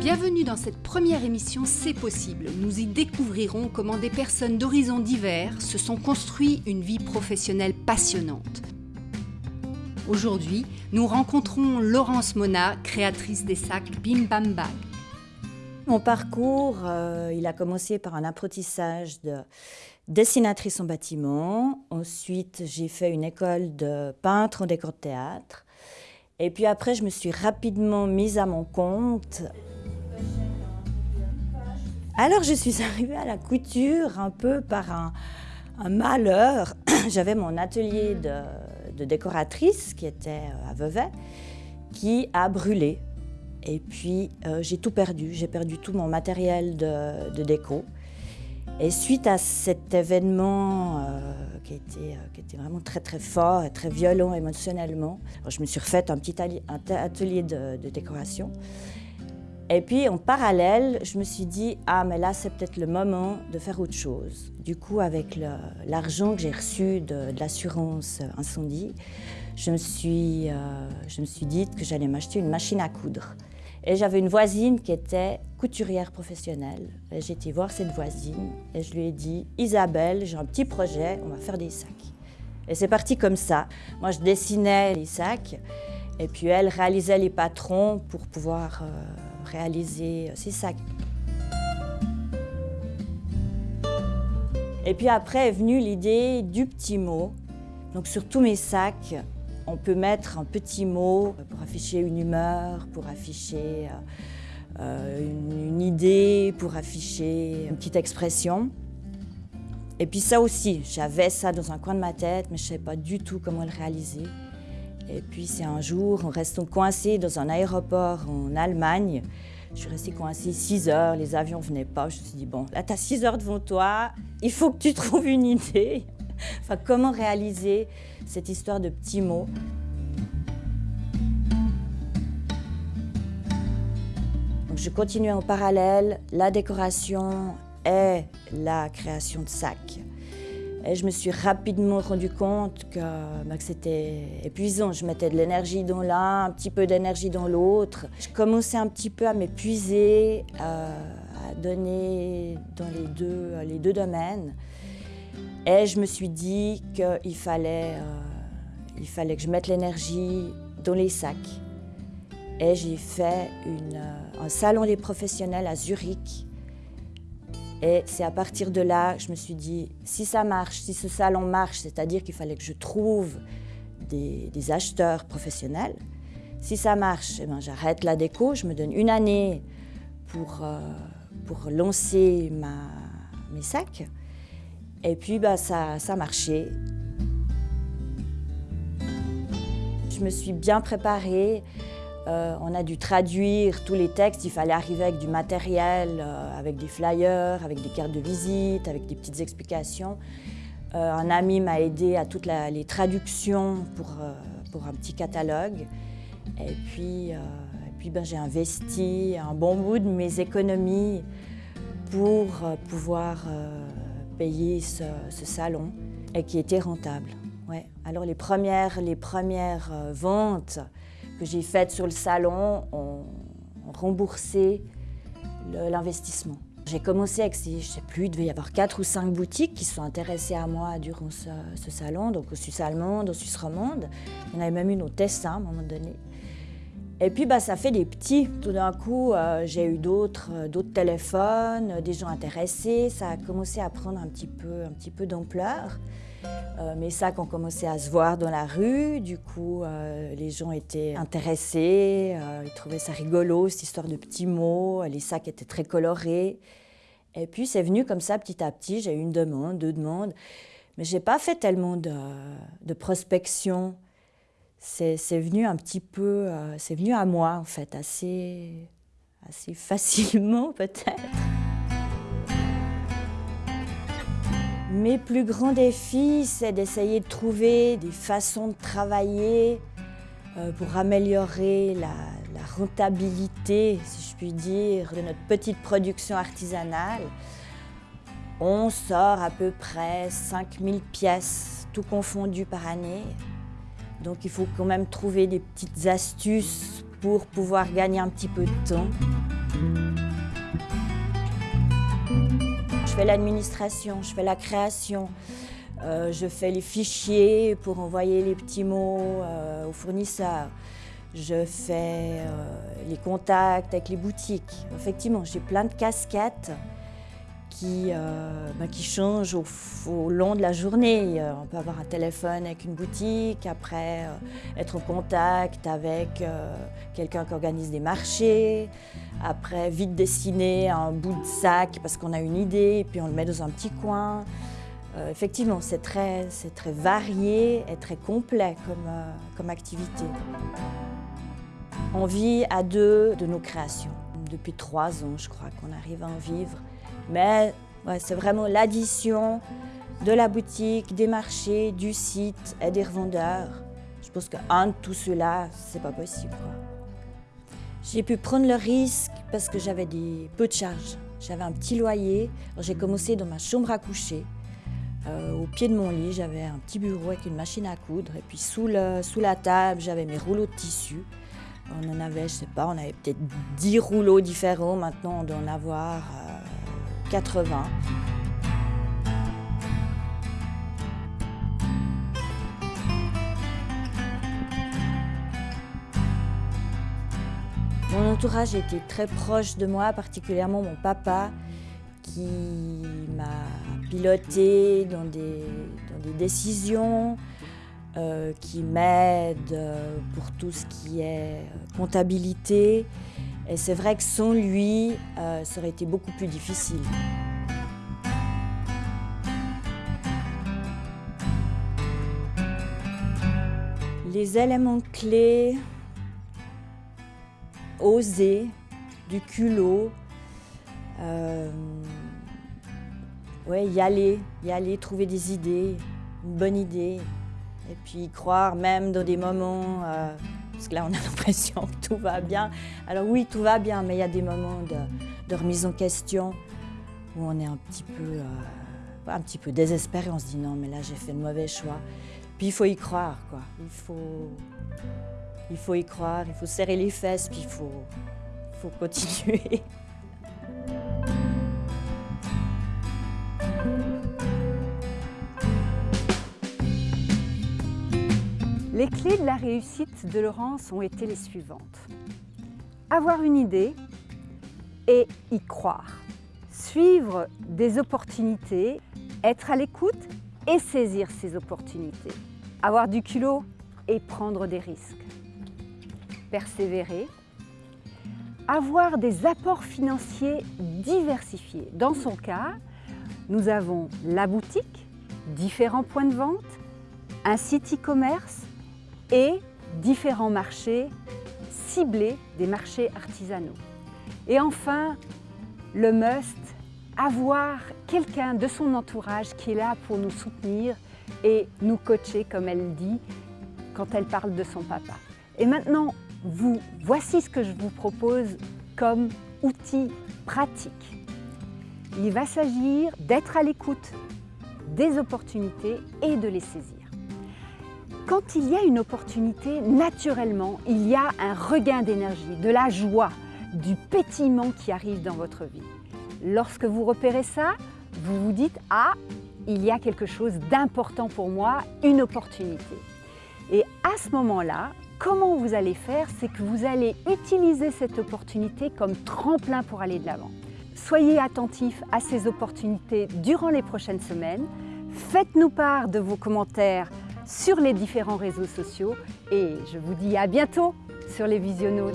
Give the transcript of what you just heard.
Bienvenue dans cette première émission C'est possible. Nous y découvrirons comment des personnes d'horizons divers se sont construits une vie professionnelle passionnante. Aujourd'hui, nous rencontrons Laurence Mona, créatrice des sacs Bim Bam Bag. Mon parcours, euh, il a commencé par un apprentissage de dessinatrice en bâtiment. Ensuite, j'ai fait une école de peintre en décor de théâtre. Et puis après, je me suis rapidement mise à mon compte. Alors, je suis arrivée à la couture un peu par un, malheur. J'avais mon atelier de, décoratrice qui était à Vevey, qui a brûlé. Et puis, euh, j'ai tout perdu. J'ai perdu tout mon matériel de déco. Et suite à cet événement euh, qui, était, euh, qui, était, vraiment très très fort et très violent émotionnellement, je me suis refaite un petit atelier de, décoration. Et puis en parallèle, je me suis dit, ah mais là c'est peut-être le moment de faire autre chose. Du coup, avec l'argent que j'ai reçu de, l'assurance incendie, je me suis, euh, je me suis dit que j'allais m'acheter une machine à coudre. Et j'avais une voisine qui était couturière professionnelle. J'ai été voir cette voisine et je lui ai dit Isabelle, j'ai un petit projet, on va faire des sacs. Et c'est parti comme ça. Moi, je dessinais les sacs et puis elle réalisait les patrons pour pouvoir euh, réaliser ces sacs. Et puis après est venue l'idée du petit mot. Donc sur tous mes sacs, on peut mettre un petit mot pour afficher une humeur, pour afficher euh, euh, une, idée, pour afficher une petite expression. Et puis ça aussi, j'avais ça dans un coin de ma tête, mais je ne savais pas du tout comment le réaliser. Et puis c'est un jour, on reste coincé dans un aéroport en Allemagne. Je suis restée coincée 6 heures, les avions ne venaient pas. Je me suis dit, bon, là, tu as 6 heures devant toi, il faut que tu trouves une idée. enfin, comment réaliser cette histoire de petits mots? je continue en parallèle la décoration et la création de sacs. Et je me suis rapidement rendu compte que, bah, c'était épuisant. Je mettais de l'énergie dans l'un, un petit peu d'énergie dans l'autre. Je commençais un petit peu à m'épuiser, à donner dans les deux, les deux domaines. Et je me suis dit qu'il fallait, euh, fallait que je mette l'énergie dans les sacs. Et j'ai fait euh, un salon des professionnels à Zurich. Et c'est à partir de là je me suis dit, si ça marche, si ce salon marche, c'est-à-dire qu'il fallait que je trouve des, acheteurs professionnels. Si ça marche, eh ben, j'arrête la déco, je me donne une année pour, euh, pour lancer ma, mes sacs. Et puis bah, ça, ça a marché. Je me suis bien préparée. Euh, on a dû traduire tous les textes. Il fallait arriver avec du matériel, euh, avec des flyers, avec des cartes de visite, avec des petites explications. Euh, un ami m'a aidé à toutes les traductions pour, pour, un petit catalogue. Et puis, puis ben, j'ai investi un bon bout de mes économies pour pouvoir payer ce, salon et qui était rentable. Ouais. Alors les premières, les premières ventes que j'ai faites sur le salon ont, remboursé l'investissement. J'ai commencé avec, je sais plus, il devait y avoir quatre ou cinq boutiques qui sont intéressées à moi durant ce, salon, donc au Suisse allemande, au Suisse romande. Il y en avait même une au Tessin à un moment donné. Et puis bah, ça fait des petits. Tout d'un coup, euh, j'ai eu d'autres euh, téléphones, euh, des gens intéressés. Ça a commencé à prendre un petit peu, peu d'ampleur. mes sacs ont commencé à se voir dans la rue. Du coup, les gens étaient intéressés. ils trouvaient ça rigolo, cette histoire de petits mots. Les sacs étaient très colorés. Et puis c'est venu comme ça petit à petit. J'ai eu une demande, deux demandes. Mais je n'ai pas fait tellement de prospection c'est venu un petit peu, euh, c'est venu à moi en fait, assez, assez facilement peut-être. Mes plus grands défis, c'est d'essayer de trouver des façons de travailler euh, pour améliorer la, la, rentabilité, si je puis dire, de notre petite production artisanale. On sort à peu près 5000 pièces, tout confondu par année. Donc il faut quand même trouver des petites astuces pour pouvoir gagner un petit peu de temps. Je fais l'administration, je fais la création, euh, je fais les fichiers pour envoyer les petits mots euh, aux fournisseurs. Je fais euh, les contacts avec les boutiques. Effectivement, j'ai plein de casquettes qui, ben, qui changent au, long de la journée. on peut avoir un téléphone avec une boutique, après être en contact avec quelqu'un qui organise des marchés, après vite dessiner un bout de sac parce qu'on a une idée et puis on le met dans un petit coin. Euh, effectivement, c'est très, très, varié et très complet comme, euh, comme activité. On vit à deux de nos créations. Depuis trois ans, je crois qu'on arrive à en vivre. Mais c'est vraiment l'addition de la boutique, des marchés, du site et des revendeurs. Je pense qu'un de tout cela, c'est pas possible. J'ai pu prendre le risque parce que j'avais des peu de charges. J'avais un petit loyer. J'ai commencé dans ma chambre à coucher. Euh, au pied de mon lit, j'avais un petit bureau avec une machine à coudre. Et puis sous, la table, j'avais mes rouleaux de tissu. On en avait, je sais pas, on avait peut-être 10 rouleaux différents. Maintenant, on doit en avoir 80. Euh, Mon entourage était très proche de moi, particulièrement mon papa, qui m'a piloté dans des, décisions, euh, qui m'aide pour tout ce qui est comptabilité. Et c'est vrai que sans lui, euh, ça aurait été beaucoup plus difficile. Les éléments clés, oser, du culot, euh, ouais, y aller, y aller, trouver des idées, une bonne idée, et puis croire même dans des moments, euh, parce que là on a l'impression que tout va bien. Alors oui, tout va bien, mais il y a des moments de, remise en question où on est un petit peu, euh, un petit peu désespéré, on se dit non mais là j'ai fait le mauvais choix. Puis il faut y croire, quoi. Il faut, il faut y croire, il faut serrer les fesses, puis il faut, faut continuer. Les clés de la réussite de Laurence ont été les suivantes. Avoir une idée et y croire. Suivre des opportunités, être à l'écoute et saisir ces opportunités. Avoir du culot et prendre des risques. Persévérer. Avoir des apports financiers diversifiés. Dans son cas, nous avons la boutique, différents points de vente, un site e-commerce et différents marchés ciblés des marchés artisanaux. Et enfin, le must, avoir quelqu'un de son entourage qui est là pour nous soutenir et nous coacher, comme elle dit, quand elle parle de son papa. Et maintenant, vous, voici ce que je vous propose comme outil pratique. Il va s'agir d'être à l'écoute des opportunités et de les saisir. Quand il y a une opportunité, naturellement, il y a un regain d'énergie, de la joie, du pétillement qui arrive dans votre vie. Lorsque vous repérez ça, vous vous dites « Ah, il y a quelque chose d'important pour moi, une opportunité ». Et à ce moment-là, comment vous allez faire C'est que vous allez utiliser cette opportunité comme tremplin pour aller de l'avant. Soyez attentifs à ces opportunités durant les prochaines semaines. Faites-nous part de vos commentaires sur les différents réseaux sociaux et je vous dis à bientôt sur les Visionnautes.